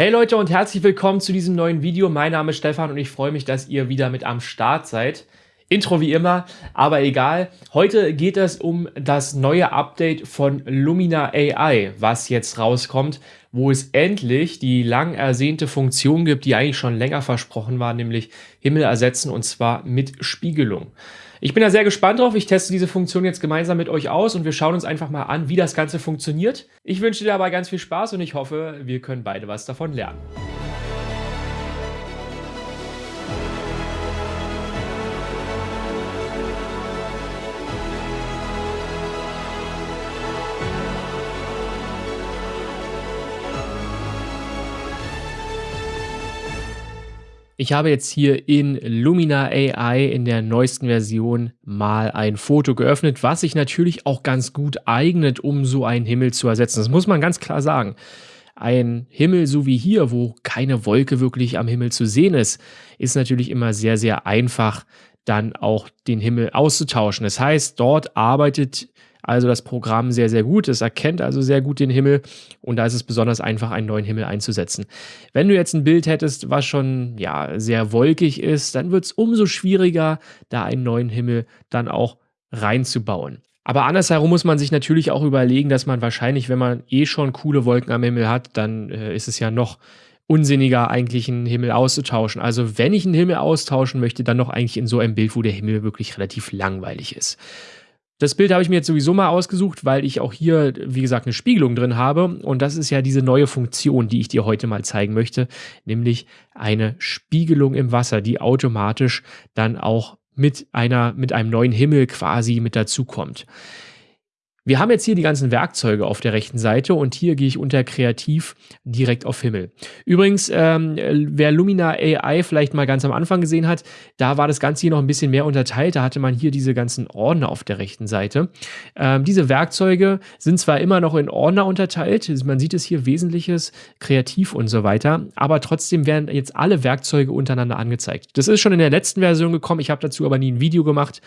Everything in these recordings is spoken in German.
Hey Leute und herzlich willkommen zu diesem neuen Video. Mein Name ist Stefan und ich freue mich, dass ihr wieder mit am Start seid. Intro wie immer, aber egal. Heute geht es um das neue Update von Lumina AI, was jetzt rauskommt, wo es endlich die lang ersehnte Funktion gibt, die eigentlich schon länger versprochen war, nämlich Himmel ersetzen und zwar mit Spiegelung. Ich bin da sehr gespannt drauf. Ich teste diese Funktion jetzt gemeinsam mit euch aus und wir schauen uns einfach mal an, wie das Ganze funktioniert. Ich wünsche dir dabei ganz viel Spaß und ich hoffe, wir können beide was davon lernen. Ich habe jetzt hier in Lumina AI in der neuesten Version mal ein Foto geöffnet, was sich natürlich auch ganz gut eignet, um so einen Himmel zu ersetzen. Das muss man ganz klar sagen. Ein Himmel so wie hier, wo keine Wolke wirklich am Himmel zu sehen ist, ist natürlich immer sehr, sehr einfach, dann auch den Himmel auszutauschen. Das heißt, dort arbeitet also das Programm sehr, sehr gut. Es erkennt also sehr gut den Himmel und da ist es besonders einfach, einen neuen Himmel einzusetzen. Wenn du jetzt ein Bild hättest, was schon ja, sehr wolkig ist, dann wird es umso schwieriger, da einen neuen Himmel dann auch reinzubauen. Aber andersherum muss man sich natürlich auch überlegen, dass man wahrscheinlich, wenn man eh schon coole Wolken am Himmel hat, dann äh, ist es ja noch unsinniger, eigentlich einen Himmel auszutauschen. Also wenn ich einen Himmel austauschen möchte, dann noch eigentlich in so einem Bild, wo der Himmel wirklich relativ langweilig ist. Das Bild habe ich mir jetzt sowieso mal ausgesucht, weil ich auch hier, wie gesagt, eine Spiegelung drin habe. Und das ist ja diese neue Funktion, die ich dir heute mal zeigen möchte, nämlich eine Spiegelung im Wasser, die automatisch dann auch mit einer, mit einem neuen Himmel quasi mit dazukommt. Wir haben jetzt hier die ganzen Werkzeuge auf der rechten Seite und hier gehe ich unter Kreativ direkt auf Himmel. Übrigens, ähm, wer Lumina AI vielleicht mal ganz am Anfang gesehen hat, da war das Ganze hier noch ein bisschen mehr unterteilt. Da hatte man hier diese ganzen Ordner auf der rechten Seite. Ähm, diese Werkzeuge sind zwar immer noch in Ordner unterteilt, man sieht es hier Wesentliches, Kreativ und so weiter, aber trotzdem werden jetzt alle Werkzeuge untereinander angezeigt. Das ist schon in der letzten Version gekommen, ich habe dazu aber nie ein Video gemacht.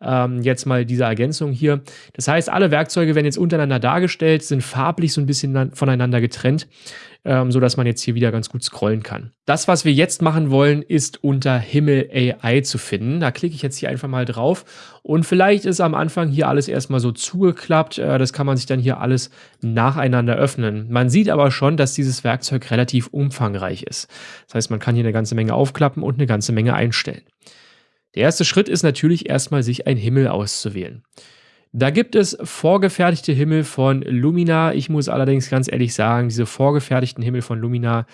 Ähm, jetzt mal diese Ergänzung hier. Das heißt, alle Werkzeuge werden jetzt untereinander dargestellt, sind farblich so ein bisschen voneinander getrennt, ähm, sodass man jetzt hier wieder ganz gut scrollen kann. Das, was wir jetzt machen wollen, ist unter Himmel AI zu finden. Da klicke ich jetzt hier einfach mal drauf und vielleicht ist am Anfang hier alles erstmal so zugeklappt. Äh, das kann man sich dann hier alles nacheinander öffnen. Man sieht aber schon, dass dieses Werkzeug relativ umfangreich ist. Das heißt, man kann hier eine ganze Menge aufklappen und eine ganze Menge einstellen. Der erste Schritt ist natürlich erstmal, sich einen Himmel auszuwählen. Da gibt es vorgefertigte Himmel von Lumina. Ich muss allerdings ganz ehrlich sagen, diese vorgefertigten Himmel von Lumina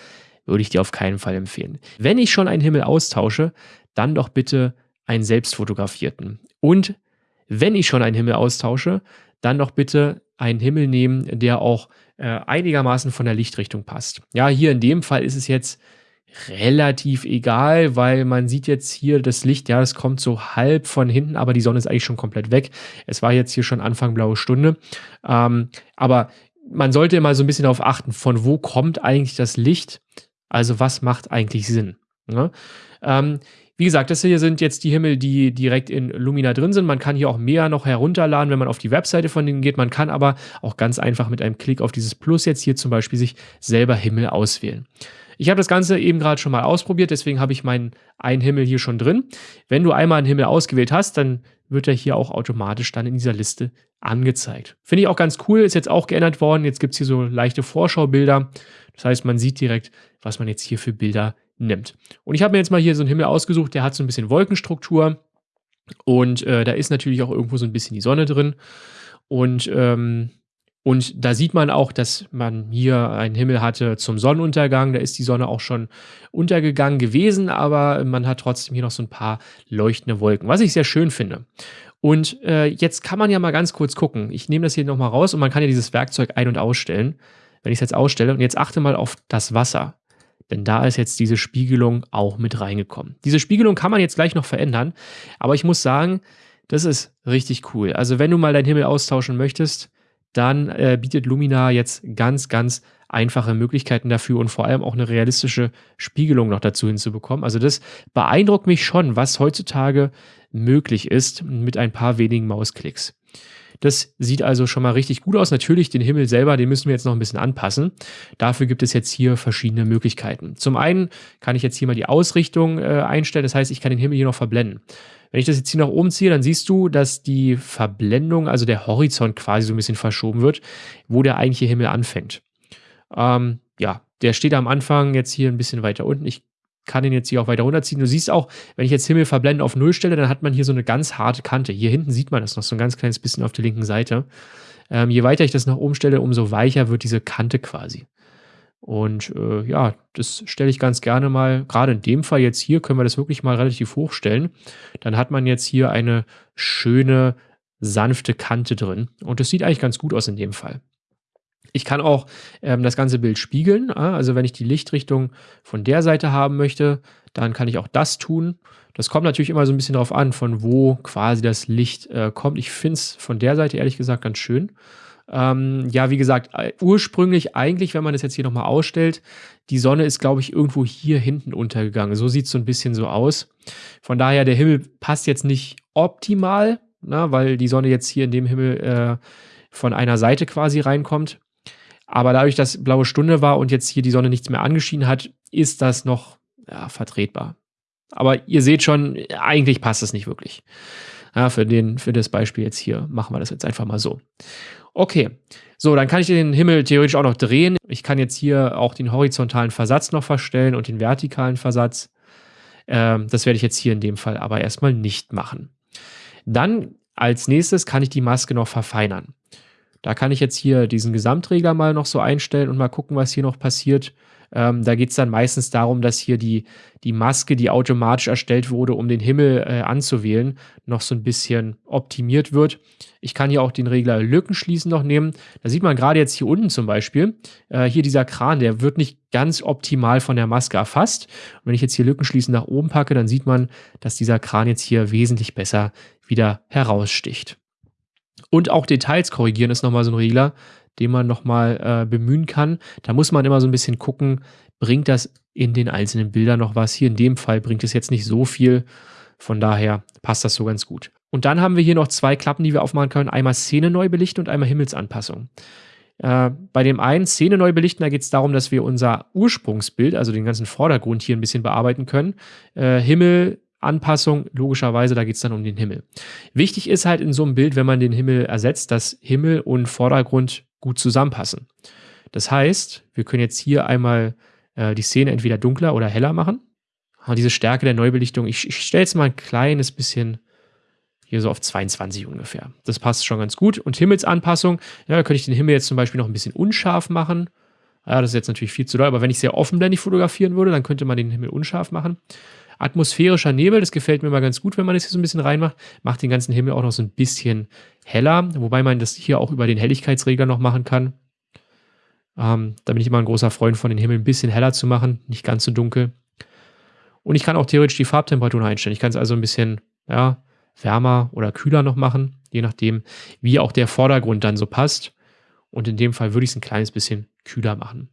würde ich dir auf keinen Fall empfehlen. Wenn ich schon einen Himmel austausche, dann doch bitte einen selbstfotografierten. Und wenn ich schon einen Himmel austausche, dann doch bitte einen Himmel nehmen, der auch äh, einigermaßen von der Lichtrichtung passt. Ja, hier in dem Fall ist es jetzt relativ egal, weil man sieht jetzt hier das Licht, ja, es kommt so halb von hinten, aber die Sonne ist eigentlich schon komplett weg. Es war jetzt hier schon Anfang blaue Stunde. Ähm, aber man sollte mal so ein bisschen darauf achten, von wo kommt eigentlich das Licht? Also was macht eigentlich Sinn? Ne? Ähm, wie gesagt, das hier sind jetzt die Himmel, die direkt in Lumina drin sind. Man kann hier auch mehr noch herunterladen, wenn man auf die Webseite von denen geht. Man kann aber auch ganz einfach mit einem Klick auf dieses Plus jetzt hier zum Beispiel sich selber Himmel auswählen. Ich habe das Ganze eben gerade schon mal ausprobiert, deswegen habe ich meinen einen Himmel hier schon drin. Wenn du einmal einen Himmel ausgewählt hast, dann wird er hier auch automatisch dann in dieser Liste angezeigt. Finde ich auch ganz cool, ist jetzt auch geändert worden. Jetzt gibt es hier so leichte Vorschaubilder. Das heißt, man sieht direkt, was man jetzt hier für Bilder nimmt. Und ich habe mir jetzt mal hier so einen Himmel ausgesucht, der hat so ein bisschen Wolkenstruktur. Und äh, da ist natürlich auch irgendwo so ein bisschen die Sonne drin. Und ähm, und da sieht man auch, dass man hier einen Himmel hatte zum Sonnenuntergang. Da ist die Sonne auch schon untergegangen gewesen, aber man hat trotzdem hier noch so ein paar leuchtende Wolken, was ich sehr schön finde. Und äh, jetzt kann man ja mal ganz kurz gucken. Ich nehme das hier nochmal raus und man kann ja dieses Werkzeug ein- und ausstellen. Wenn ich es jetzt ausstelle und jetzt achte mal auf das Wasser. Denn da ist jetzt diese Spiegelung auch mit reingekommen. Diese Spiegelung kann man jetzt gleich noch verändern. Aber ich muss sagen, das ist richtig cool. Also wenn du mal deinen Himmel austauschen möchtest, dann äh, bietet Lumina jetzt ganz, ganz einfache Möglichkeiten dafür und vor allem auch eine realistische Spiegelung noch dazu hinzubekommen. Also das beeindruckt mich schon, was heutzutage möglich ist mit ein paar wenigen Mausklicks. Das sieht also schon mal richtig gut aus. Natürlich, den Himmel selber, den müssen wir jetzt noch ein bisschen anpassen. Dafür gibt es jetzt hier verschiedene Möglichkeiten. Zum einen kann ich jetzt hier mal die Ausrichtung äh, einstellen. Das heißt, ich kann den Himmel hier noch verblenden. Wenn ich das jetzt hier nach oben ziehe, dann siehst du, dass die Verblendung, also der Horizont quasi so ein bisschen verschoben wird, wo der eigentliche Himmel anfängt. Ähm, ja, der steht am Anfang jetzt hier ein bisschen weiter unten. Ich kann ihn jetzt hier auch weiter runterziehen. Du siehst auch, wenn ich jetzt Himmel verblenden auf Null stelle, dann hat man hier so eine ganz harte Kante. Hier hinten sieht man das noch so ein ganz kleines bisschen auf der linken Seite. Ähm, je weiter ich das nach oben stelle, umso weicher wird diese Kante quasi. Und äh, ja, das stelle ich ganz gerne mal, gerade in dem Fall jetzt hier, können wir das wirklich mal relativ hoch stellen. Dann hat man jetzt hier eine schöne, sanfte Kante drin. Und das sieht eigentlich ganz gut aus in dem Fall. Ich kann auch ähm, das ganze Bild spiegeln. Also wenn ich die Lichtrichtung von der Seite haben möchte, dann kann ich auch das tun. Das kommt natürlich immer so ein bisschen darauf an, von wo quasi das Licht äh, kommt. Ich finde es von der Seite ehrlich gesagt ganz schön. Ähm, ja, wie gesagt, äh, ursprünglich eigentlich, wenn man das jetzt hier nochmal ausstellt, die Sonne ist, glaube ich, irgendwo hier hinten untergegangen. So sieht es so ein bisschen so aus. Von daher, der Himmel passt jetzt nicht optimal, na, weil die Sonne jetzt hier in dem Himmel äh, von einer Seite quasi reinkommt. Aber dadurch, dass blaue Stunde war und jetzt hier die Sonne nichts mehr angeschienen hat, ist das noch ja, vertretbar. Aber ihr seht schon, eigentlich passt es nicht wirklich. Ja, für, den, für das Beispiel jetzt hier machen wir das jetzt einfach mal so. Okay, so, dann kann ich den Himmel theoretisch auch noch drehen. Ich kann jetzt hier auch den horizontalen Versatz noch verstellen und den vertikalen Versatz. Ähm, das werde ich jetzt hier in dem Fall aber erstmal nicht machen. Dann als nächstes kann ich die Maske noch verfeinern. Da kann ich jetzt hier diesen Gesamtregler mal noch so einstellen und mal gucken, was hier noch passiert. Ähm, da geht es dann meistens darum, dass hier die, die Maske, die automatisch erstellt wurde, um den Himmel äh, anzuwählen, noch so ein bisschen optimiert wird. Ich kann hier auch den Regler Lücken schließen noch nehmen. Da sieht man gerade jetzt hier unten zum Beispiel, äh, hier dieser Kran, der wird nicht ganz optimal von der Maske erfasst. Und wenn ich jetzt hier Lücken schließen nach oben packe, dann sieht man, dass dieser Kran jetzt hier wesentlich besser wieder heraussticht. Und auch Details korrigieren ist nochmal so ein Regler, den man nochmal äh, bemühen kann. Da muss man immer so ein bisschen gucken, bringt das in den einzelnen Bildern noch was. Hier in dem Fall bringt es jetzt nicht so viel. Von daher passt das so ganz gut. Und dann haben wir hier noch zwei Klappen, die wir aufmachen können. Einmal Szene neu belichten und einmal Himmelsanpassung. Äh, bei dem einen Szene neu belichten, da geht es darum, dass wir unser Ursprungsbild, also den ganzen Vordergrund hier ein bisschen bearbeiten können. Äh, Himmel Anpassung, logischerweise, da geht es dann um den Himmel. Wichtig ist halt in so einem Bild, wenn man den Himmel ersetzt, dass Himmel und Vordergrund gut zusammenpassen. Das heißt, wir können jetzt hier einmal äh, die Szene entweder dunkler oder heller machen. Und diese Stärke der Neubelichtung, ich, ich stelle es mal ein kleines bisschen hier so auf 22 ungefähr. Das passt schon ganz gut. Und Himmelsanpassung, ja, da könnte ich den Himmel jetzt zum Beispiel noch ein bisschen unscharf machen. Ja, das ist jetzt natürlich viel zu doll, aber wenn ich sehr offenblendig fotografieren würde, dann könnte man den Himmel unscharf machen. Atmosphärischer Nebel, das gefällt mir mal ganz gut, wenn man das hier so ein bisschen reinmacht. Macht den ganzen Himmel auch noch so ein bisschen heller, wobei man das hier auch über den Helligkeitsregler noch machen kann. Ähm, da bin ich immer ein großer Freund von, den Himmel ein bisschen heller zu machen, nicht ganz so dunkel. Und ich kann auch theoretisch die Farbtemperatur einstellen. Ich kann es also ein bisschen ja, wärmer oder kühler noch machen, je nachdem, wie auch der Vordergrund dann so passt. Und in dem Fall würde ich es ein kleines bisschen kühler machen.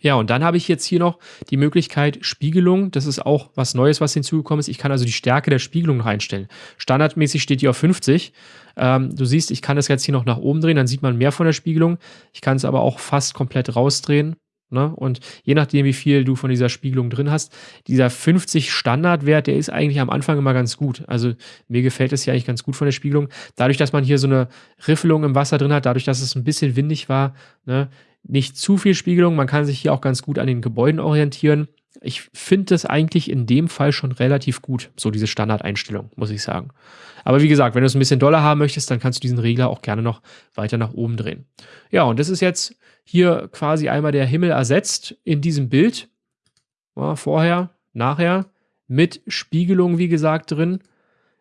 Ja, und dann habe ich jetzt hier noch die Möglichkeit Spiegelung. Das ist auch was Neues, was hinzugekommen ist. Ich kann also die Stärke der Spiegelung noch einstellen. Standardmäßig steht die auf 50. Ähm, du siehst, ich kann das jetzt hier noch nach oben drehen, dann sieht man mehr von der Spiegelung. Ich kann es aber auch fast komplett rausdrehen. Ne? Und je nachdem, wie viel du von dieser Spiegelung drin hast, dieser 50 Standardwert, der ist eigentlich am Anfang immer ganz gut. Also mir gefällt es ja eigentlich ganz gut von der Spiegelung. Dadurch, dass man hier so eine Riffelung im Wasser drin hat, dadurch, dass es ein bisschen windig war, ne? nicht zu viel Spiegelung. Man kann sich hier auch ganz gut an den Gebäuden orientieren. Ich finde das eigentlich in dem Fall schon relativ gut, so diese Standardeinstellung, muss ich sagen. Aber wie gesagt, wenn du es ein bisschen doller haben möchtest, dann kannst du diesen Regler auch gerne noch weiter nach oben drehen. Ja, und das ist jetzt hier quasi einmal der Himmel ersetzt in diesem Bild. Ja, vorher, nachher, mit Spiegelung, wie gesagt, drin.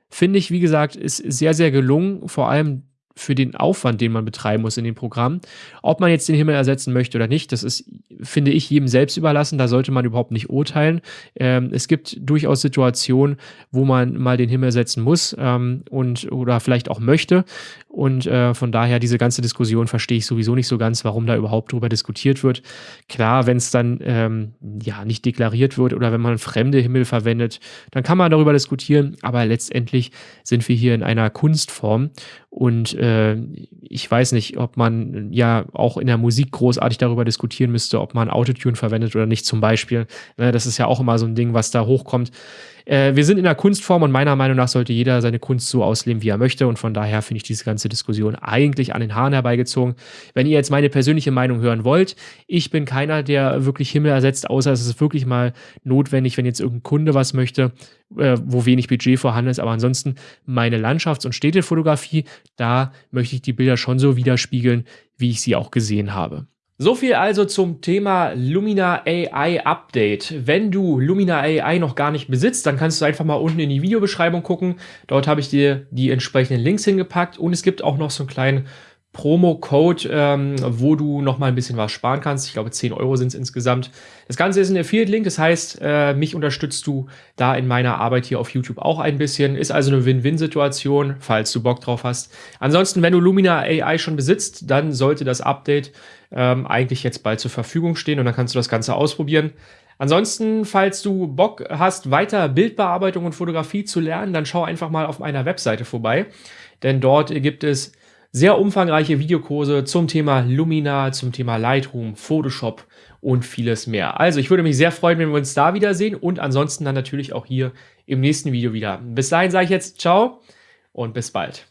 Finde ich, wie gesagt, ist sehr, sehr gelungen. Vor allem für den Aufwand, den man betreiben muss in dem Programm. Ob man jetzt den Himmel ersetzen möchte oder nicht, das ist, finde ich, jedem selbst überlassen. Da sollte man überhaupt nicht urteilen. Ähm, es gibt durchaus Situationen, wo man mal den Himmel ersetzen muss ähm, und oder vielleicht auch möchte. Und äh, von daher diese ganze Diskussion verstehe ich sowieso nicht so ganz, warum da überhaupt drüber diskutiert wird. Klar, wenn es dann ähm, ja nicht deklariert wird oder wenn man fremde Himmel verwendet, dann kann man darüber diskutieren. Aber letztendlich sind wir hier in einer Kunstform und äh, äh, ich weiß nicht, ob man ja auch in der Musik großartig darüber diskutieren müsste, ob man Autotune verwendet oder nicht zum Beispiel. Ne, das ist ja auch immer so ein Ding, was da hochkommt. Äh, wir sind in der Kunstform und meiner Meinung nach sollte jeder seine Kunst so ausleben, wie er möchte. Und von daher finde ich diese ganze Diskussion eigentlich an den Haaren herbeigezogen. Wenn ihr jetzt meine persönliche Meinung hören wollt, ich bin keiner, der wirklich Himmel ersetzt, außer es ist wirklich mal notwendig, wenn jetzt irgendein Kunde was möchte, äh, wo wenig Budget vorhanden ist. Aber ansonsten meine Landschafts- und Städtefotografie, da möchte ich die Bilder schon so widerspiegeln, wie ich sie auch gesehen habe. So viel also zum Thema Lumina AI Update. Wenn du Lumina AI noch gar nicht besitzt, dann kannst du einfach mal unten in die Videobeschreibung gucken. Dort habe ich dir die entsprechenden Links hingepackt und es gibt auch noch so einen kleinen Promo-Code, ähm, wo du noch mal ein bisschen was sparen kannst. Ich glaube, 10 Euro sind es insgesamt. Das Ganze ist ein Affiliate-Link, das heißt, äh, mich unterstützt du da in meiner Arbeit hier auf YouTube auch ein bisschen. Ist also eine Win-Win-Situation, falls du Bock drauf hast. Ansonsten, wenn du Lumina AI schon besitzt, dann sollte das Update ähm, eigentlich jetzt bald zur Verfügung stehen und dann kannst du das Ganze ausprobieren. Ansonsten, falls du Bock hast, weiter Bildbearbeitung und Fotografie zu lernen, dann schau einfach mal auf meiner Webseite vorbei, denn dort gibt es sehr umfangreiche Videokurse zum Thema Lumina, zum Thema Lightroom, Photoshop und vieles mehr. Also ich würde mich sehr freuen, wenn wir uns da wiedersehen und ansonsten dann natürlich auch hier im nächsten Video wieder. Bis dahin sage ich jetzt ciao und bis bald.